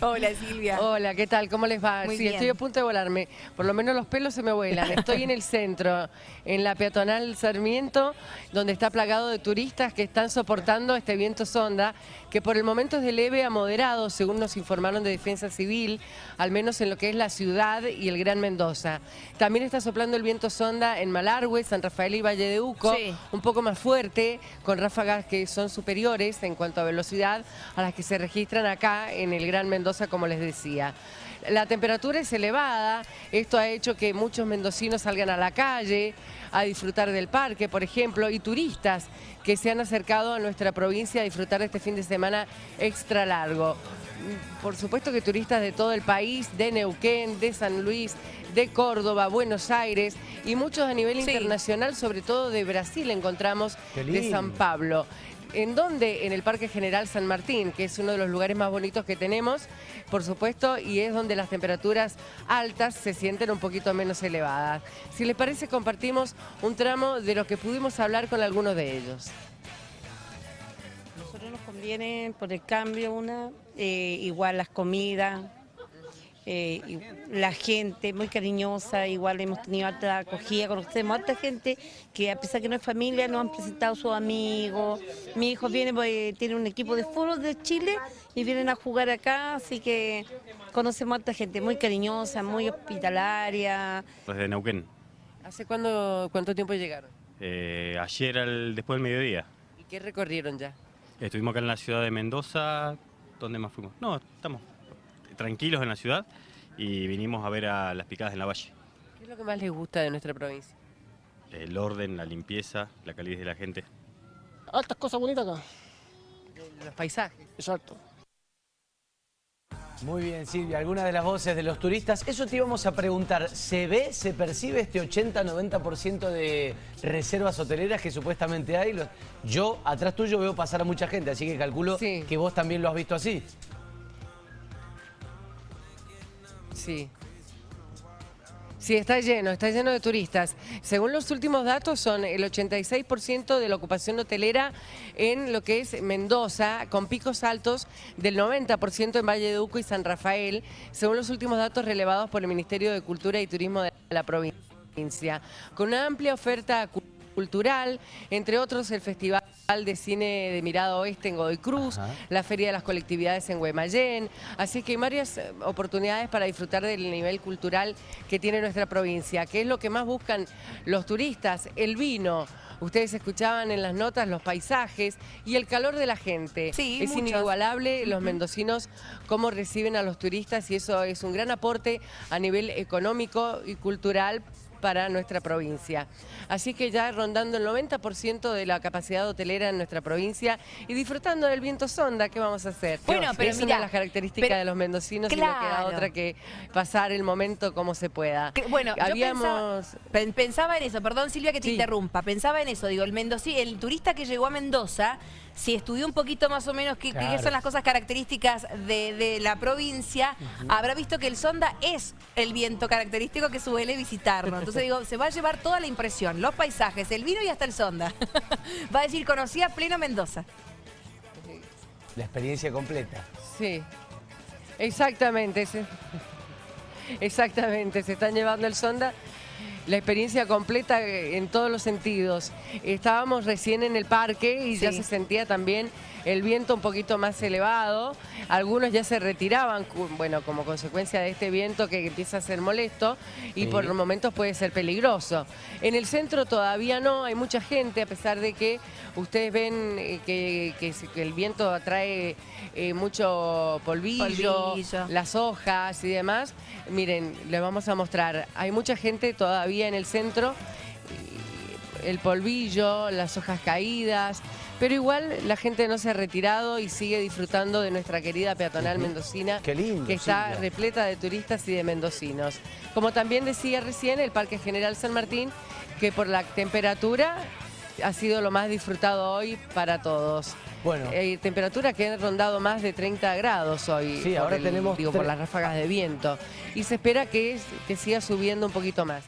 Hola Silvia. Hola, ¿qué tal? ¿Cómo les va? Muy sí, bien. estoy a punto de volarme. Por lo menos los pelos se me vuelan. Estoy en el centro, en la peatonal Sarmiento, donde está plagado de turistas que están soportando este viento sonda, que por el momento es de leve a moderado, según nos informaron de Defensa Civil, al menos en lo que es la ciudad y el Gran Mendoza. También está soplando el viento sonda en Malargüe, San Rafael y Valle de Uco, Sí. un poco más fuerte, con ráfagas que son superiores en cuanto a velocidad a las que se registran acá en el Gran Mendoza, como les decía. La temperatura es elevada, esto ha hecho que muchos mendocinos salgan a la calle a disfrutar del parque, por ejemplo, y turistas que se han acercado a nuestra provincia a disfrutar de este fin de semana extra largo. Por supuesto que turistas de todo el país, de Neuquén, de San Luis, de Córdoba, Buenos Aires y muchos a nivel Sí. internacional, sobre todo de Brasil encontramos, de. San Pablo. ¿En dónde? En el Parque General San Martín, que es uno de los lugares más bonitos que tenemos, por supuesto, y es donde las temperaturas altas se sienten un poquito menos elevadas. Si les parece, compartimos un tramo de lo que pudimos hablar con algunos de ellos. Nosotros nos conviene por el cambio una, eh, igual las comidas, eh, y la gente muy cariñosa, igual hemos tenido alta acogida, conocemos a alta gente que a pesar que no es familia nos han presentado sus amigos. Mi hijo viene, pues, tiene un equipo de fútbol de Chile y vienen a jugar acá, así que conocemos a alta gente muy cariñosa, muy hospitalaria. Desde Neuquén. ¿Hace cuándo, cuánto tiempo llegaron? Eh, ayer al, después del mediodía. ¿Y qué recorrieron ya? Estuvimos acá en la ciudad de Mendoza. ¿Dónde más fuimos? No, estamos tranquilos en la ciudad y vinimos a ver a las picadas en la valle. ¿Qué es lo que más les gusta de nuestra provincia? El orden, la limpieza, la calidez de la gente. Altas cosas bonitas acá. Los paisajes. Exacto. Muy bien, Silvia. Algunas de las voces de los turistas. Eso te íbamos a preguntar. ¿Se ve, se percibe este 80-90% de reservas hoteleras que supuestamente hay? Yo, atrás tuyo, veo pasar a mucha gente, así que calculo Sí. que vos también lo has visto así. Sí. Sí, está lleno, está lleno de turistas. Según los últimos datos, son el 86% de la ocupación hotelera en lo que es Mendoza, con picos altos del 90% en Valle de Uco y San Rafael, según los últimos datos relevados por el Ministerio de Cultura y Turismo de la provincia. Con una amplia oferta cu- cultural, entre otros el Festival de Cine de Mirada Oeste en Godoy Cruz, Ajá. la Feria de las Colectividades en Guaymallén, así que hay varias eh, oportunidades para disfrutar del nivel cultural que tiene nuestra provincia, que es lo que más buscan los turistas, el vino. Ustedes escuchaban en las notas los paisajes y el calor de la gente. Sí, es muchos. inigualable los mendocinos cómo reciben a los turistas y eso es un gran aporte a nivel económico y cultural para nuestra provincia. Así que ya rondando el 90% de la capacidad hotelera en nuestra provincia y disfrutando del viento sonda, ¿qué vamos a hacer? Bueno, pero es mirá, una de las características pero- de los mendocinos y no queda Claro. otra que pasar el momento como se pueda. Que- Bueno, yo habíamos... pensaba, pen- pensaba en eso, perdón Silvia que te Sí. interrumpa, pensaba en eso, digo, el mendoci, el turista que llegó a Mendoza, si estudió un poquito más o menos qué, son las cosas características de, de la provincia, habrá visto que el sonda es el viento característico que suele visitarnos. Entonces digo, se va a llevar toda la impresión, los paisajes, el vino y hasta el sonda. va a decir, conocía pleno Mendoza. La experiencia completa. Sí, exactamente. Exactamente, se están llevando el sonda. La experiencia completa en todos los sentidos. Estábamos recién en el parque y ya se sentía también el viento un poquito más elevado. Algunos ya se retiraban, bueno, como consecuencia de este viento que empieza a ser molesto y Sí. por momentos puede ser peligroso. En el centro todavía no, hay mucha gente, a pesar de que ustedes ven eh, que, que se- que el viento atrae eh, mucho polvillo, Polvillo. las hojas y demás. Miren, les vamos a mostrar. Hay mucha gente todavía en el centro, el polvillo, las hojas caídas, pero igual la gente no se ha retirado y sigue disfrutando de nuestra querida peatonal mendocina, Qué lindo, que está repleta de turistas y de mendocinos. Como también decía recién, el Parque General San Martín, que por la temperatura ha sido lo más disfrutado hoy para todos. Bueno. Eh, temperatura que ha rondado más de 30 grados hoy. Sí, ahora el- tenemos Digo, por las ráfagas de viento. Y se espera que, que siga subiendo un poquito más.